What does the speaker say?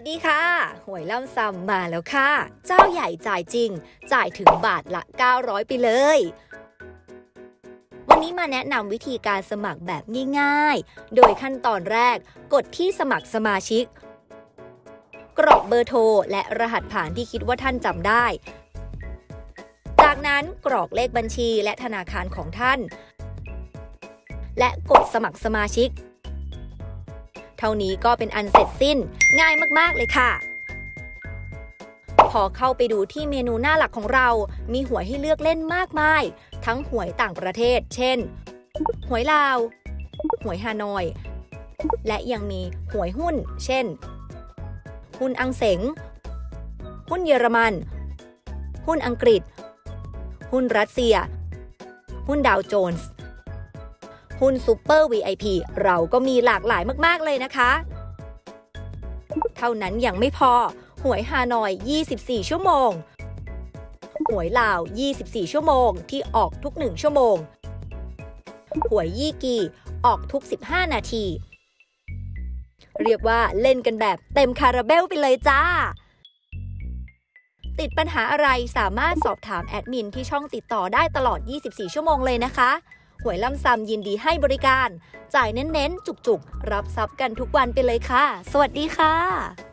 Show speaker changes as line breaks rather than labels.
วัสดีค่ะ หวยล่ำซำมาแล้วค่ะ เจ้าใหญ่จ่ายจริง จ่ายถึงบาทละ 900 ไปเลย วันนี้มาแนะนำวิธีการสมัครแบบง่ายๆ โดยขั้นตอนแรก กดที่สมัครสมาชิก กรอกเบอร์โทร และรหัสผ่านที่คิดว่าท่านจำได้ จากนั้นกรอกเลขบัญชีและธนาคารของท่าน และกดสมัครสมาชิก เท่านี้ก็เป็นอันเสร็จสิ้น ง่ายมากๆเลยค่ะ พอเข้าไปดูที่เมนูหน้าหลักของเรา มีหวยให้เลือกเล่นมากมาย ทั้งหวยต่างประเทศ เช่น หวยลาว หวยฮานอย และยังมีหวยหุ้น เช่น หุ้นอังเสง หุ้นเยอรมัน หุ้นอังกฤษ หุ้นรัสเซีย หุ้นดาวโจนส์ หุ้นซูเปอร์ VIP เราก็มีหลากหลายมาก ๆ เลยนะคะ เท่านั้นยังไม่พอ หวยฮานอย 24 ชั่วโมง หวยลาว 24 ชั่วโมง ที่ออกทุก 1 ชั่วโมง หวยยี่กีออกทุก 15 นาที เรียกว่าเล่นกันแบบเต็มคาราเบลไปเลยจ้าติดปัญหาอะไรสามารถสอบถามแอดมินที่ช่องติดต่อได้ตลอด 24 ชั่วโมงเลยนะคะ หวยล่ำซำยินดีให้บริการ จ่ายเน้นๆ จุกๆ รับทรัพย์กันทุกวันไปเลยค่ะ สวัสดีค่ะ